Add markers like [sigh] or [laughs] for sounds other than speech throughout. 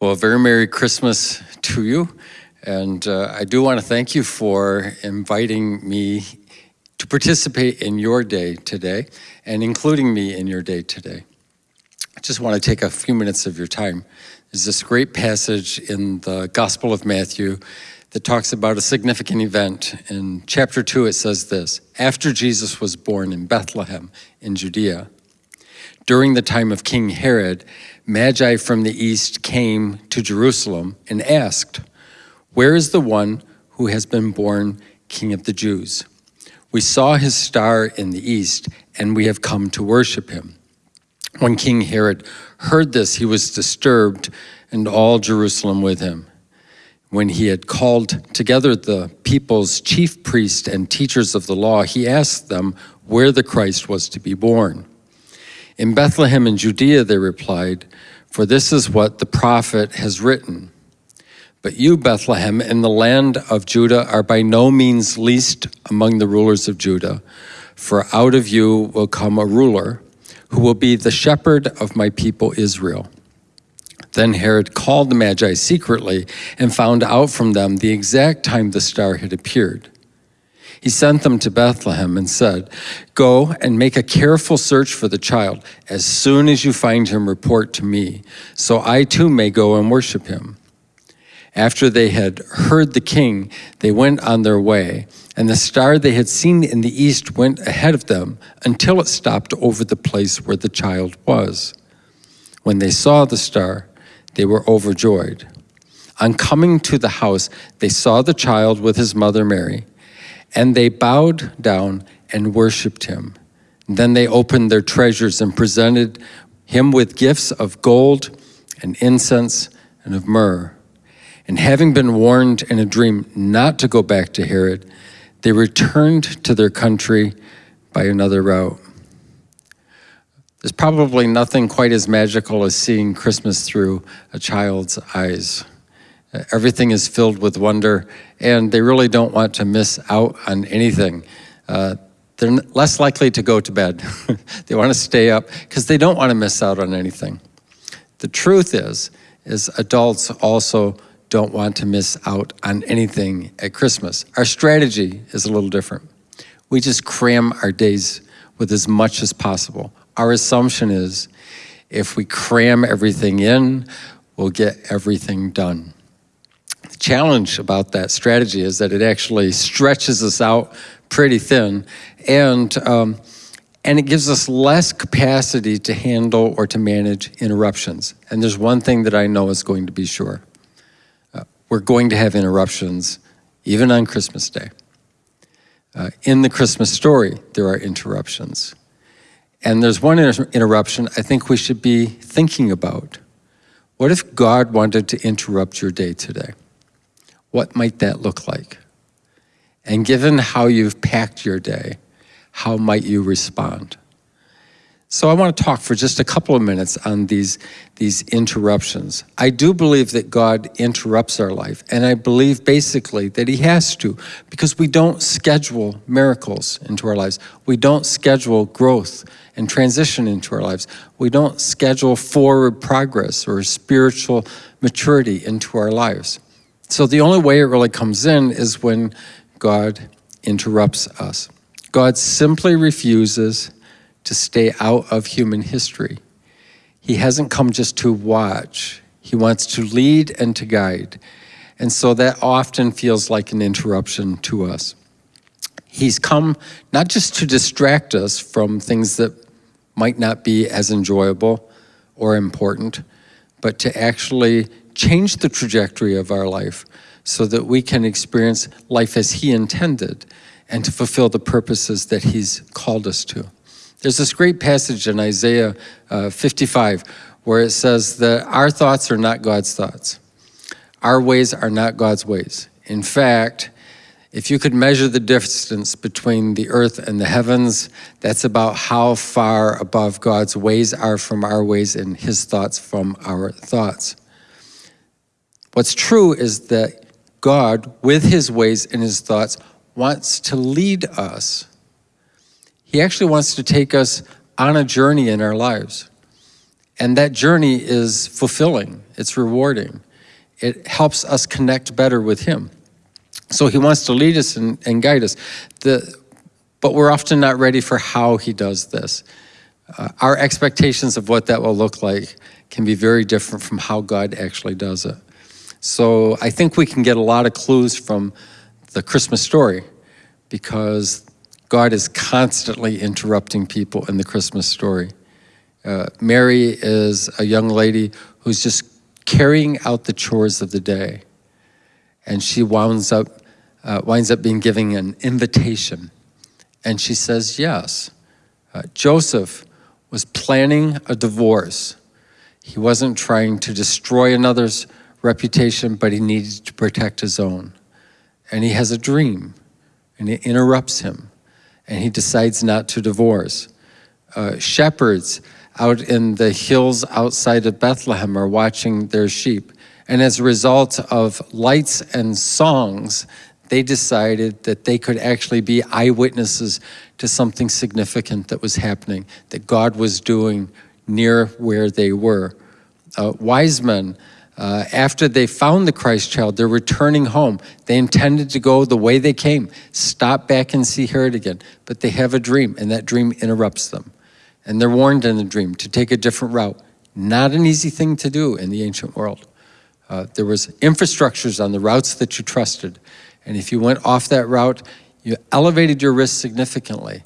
Well, a very Merry Christmas to you. And uh, I do want to thank you for inviting me to participate in your day today and including me in your day today. I just want to take a few minutes of your time. There's this great passage in the Gospel of Matthew that talks about a significant event. In chapter 2, it says this After Jesus was born in Bethlehem in Judea, during the time of King Herod, Magi from the east came to Jerusalem and asked, Where is the one who has been born King of the Jews? We saw his star in the east, and we have come to worship him. When King Herod heard this, he was disturbed, and all Jerusalem with him. When he had called together the people's chief priests and teachers of the law, he asked them where the Christ was to be born. In Bethlehem in Judea, they replied, for this is what the prophet has written. But you, Bethlehem, in the land of Judah, are by no means least among the rulers of Judah, for out of you will come a ruler who will be the shepherd of my people Israel. Then Herod called the Magi secretly and found out from them the exact time the star had appeared. He sent them to Bethlehem and said, Go and make a careful search for the child. As soon as you find him, report to me, so I too may go and worship him. After they had heard the king, they went on their way, and the star they had seen in the east went ahead of them until it stopped over the place where the child was. When they saw the star, they were overjoyed. On coming to the house, they saw the child with his mother Mary and they bowed down and worshiped him. Then they opened their treasures and presented him with gifts of gold and incense and of myrrh. And having been warned in a dream not to go back to Herod, they returned to their country by another route. There's probably nothing quite as magical as seeing Christmas through a child's eyes. Everything is filled with wonder, and they really don't want to miss out on anything. Uh, they're less likely to go to bed. [laughs] they want to stay up because they don't want to miss out on anything. The truth is, is adults also don't want to miss out on anything at Christmas. Our strategy is a little different. We just cram our days with as much as possible. Our assumption is if we cram everything in, we'll get everything done challenge about that strategy is that it actually stretches us out pretty thin and um, and it gives us less capacity to handle or to manage interruptions. And there's one thing that I know is going to be sure. Uh, we're going to have interruptions even on Christmas Day. Uh, in the Christmas story, there are interruptions. And there's one inter interruption I think we should be thinking about. What if God wanted to interrupt your day today? What might that look like? And given how you've packed your day, how might you respond? So I want to talk for just a couple of minutes on these, these interruptions. I do believe that God interrupts our life, and I believe basically that he has to, because we don't schedule miracles into our lives. We don't schedule growth and transition into our lives. We don't schedule forward progress or spiritual maturity into our lives. So the only way it really comes in is when God interrupts us. God simply refuses to stay out of human history. He hasn't come just to watch. He wants to lead and to guide. And so that often feels like an interruption to us. He's come not just to distract us from things that might not be as enjoyable or important, but to actually change the trajectory of our life so that we can experience life as he intended and to fulfill the purposes that he's called us to. There's this great passage in Isaiah uh, 55 where it says that our thoughts are not God's thoughts. Our ways are not God's ways. In fact, if you could measure the distance between the earth and the heavens, that's about how far above God's ways are from our ways and his thoughts from our thoughts. What's true is that God, with his ways and his thoughts, wants to lead us. He actually wants to take us on a journey in our lives. And that journey is fulfilling. It's rewarding. It helps us connect better with Him. So He wants to lead us and, and guide us. The, but we're often not ready for how He does this. Uh, our expectations of what that will look like can be very different from how God actually does it. So I think we can get a lot of clues from the Christmas story because God is constantly interrupting people in the Christmas story. Uh, Mary is a young lady who's just carrying out the chores of the day. And she winds up, uh, winds up being giving an invitation. And she says yes. Uh, Joseph was planning a divorce. He wasn't trying to destroy another's reputation, but he needs to protect his own. And he has a dream, and it interrupts him, and he decides not to divorce. Uh, shepherds out in the hills outside of Bethlehem are watching their sheep. And as a result of lights and songs, they decided that they could actually be eyewitnesses to something significant that was happening, that God was doing near where they were. Uh, wise men, uh, after they found the Christ child, they're returning home. They intended to go the way they came, stop back and see Herod again, but they have a dream, and that dream interrupts them. And they're warned in the dream to take a different route. Not an easy thing to do in the ancient world. Uh, there was infrastructures on the routes that you trusted. And if you went off that route, you elevated your risk significantly.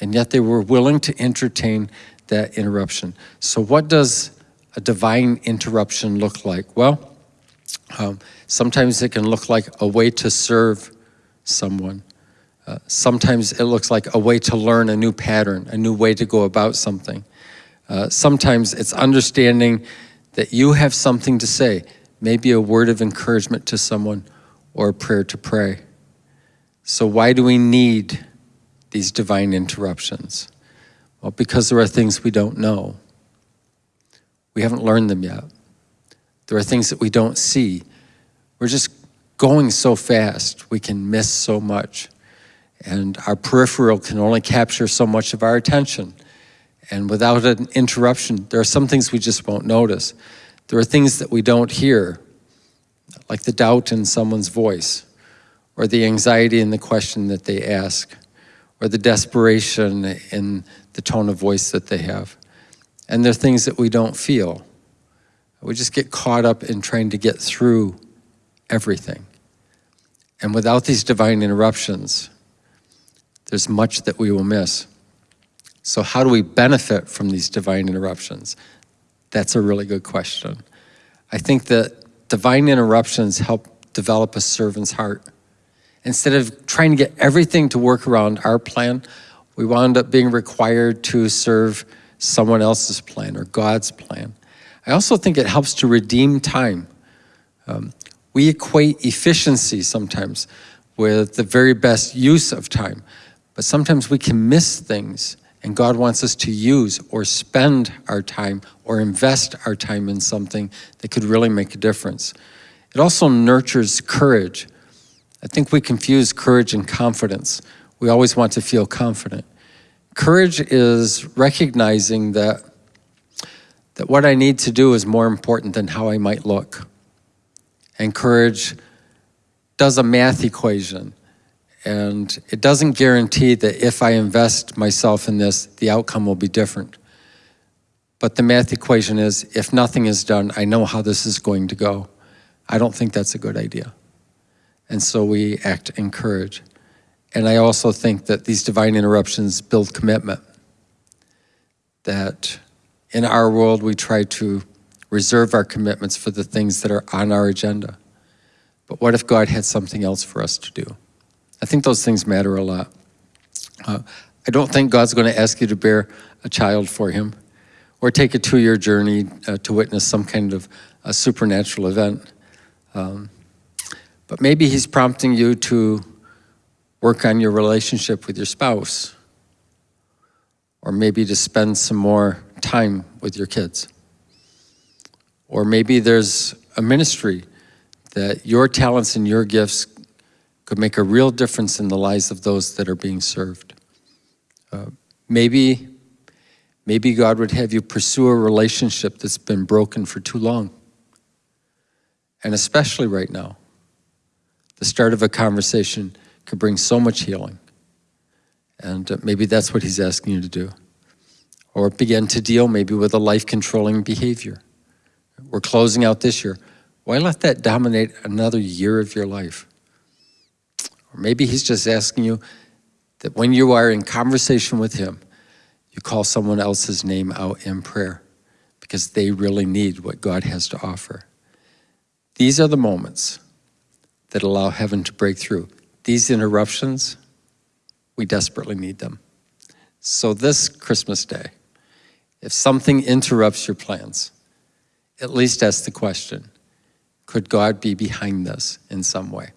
And yet they were willing to entertain that interruption. So what does a divine interruption look like? Well, um, sometimes it can look like a way to serve someone. Uh, sometimes it looks like a way to learn a new pattern, a new way to go about something. Uh, sometimes it's understanding that you have something to say, maybe a word of encouragement to someone or a prayer to pray. So why do we need these divine interruptions? Well, because there are things we don't know. We haven't learned them yet. There are things that we don't see. We're just going so fast, we can miss so much. And our peripheral can only capture so much of our attention. And without an interruption, there are some things we just won't notice. There are things that we don't hear, like the doubt in someone's voice, or the anxiety in the question that they ask, or the desperation in the tone of voice that they have. And there are things that we don't feel. We just get caught up in trying to get through everything. And without these divine interruptions, there's much that we will miss. So how do we benefit from these divine interruptions? That's a really good question. I think that divine interruptions help develop a servant's heart. Instead of trying to get everything to work around our plan, we wound up being required to serve someone else's plan or God's plan. I also think it helps to redeem time. Um, we equate efficiency sometimes with the very best use of time. But sometimes we can miss things and God wants us to use or spend our time or invest our time in something that could really make a difference. It also nurtures courage. I think we confuse courage and confidence. We always want to feel confident. Courage is recognizing that, that what I need to do is more important than how I might look. And courage does a math equation and it doesn't guarantee that if I invest myself in this, the outcome will be different. But the math equation is, if nothing is done, I know how this is going to go. I don't think that's a good idea. And so we act in courage. And I also think that these divine interruptions build commitment. That in our world, we try to reserve our commitments for the things that are on our agenda. But what if God had something else for us to do? I think those things matter a lot. Uh, I don't think God's going to ask you to bear a child for him or take a two-year journey uh, to witness some kind of a supernatural event. Um, but maybe he's prompting you to work on your relationship with your spouse or maybe to spend some more time with your kids. Or maybe there's a ministry that your talents and your gifts could make a real difference in the lives of those that are being served. Uh, maybe, maybe God would have you pursue a relationship that's been broken for too long. And especially right now, the start of a conversation could bring so much healing. And uh, maybe that's what he's asking you to do. Or begin to deal maybe with a life controlling behavior. We're closing out this year. Why let that dominate another year of your life? Or maybe he's just asking you that when you are in conversation with him, you call someone else's name out in prayer because they really need what God has to offer. These are the moments that allow heaven to break through. These interruptions, we desperately need them. So, this Christmas day, if something interrupts your plans, at least ask the question could God be behind this in some way?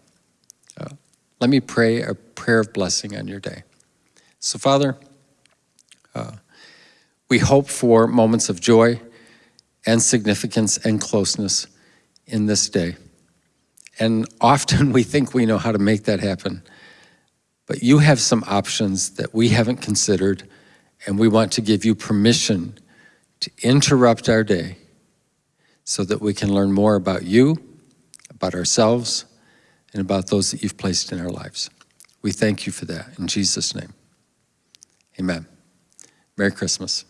Uh, let me pray a prayer of blessing on your day. So, Father, uh, we hope for moments of joy and significance and closeness in this day. And often [laughs] we think we know how to make that happen. But you have some options that we haven't considered, and we want to give you permission to interrupt our day so that we can learn more about you, about ourselves, and about those that you've placed in our lives. We thank you for that in Jesus' name. Amen. Merry Christmas.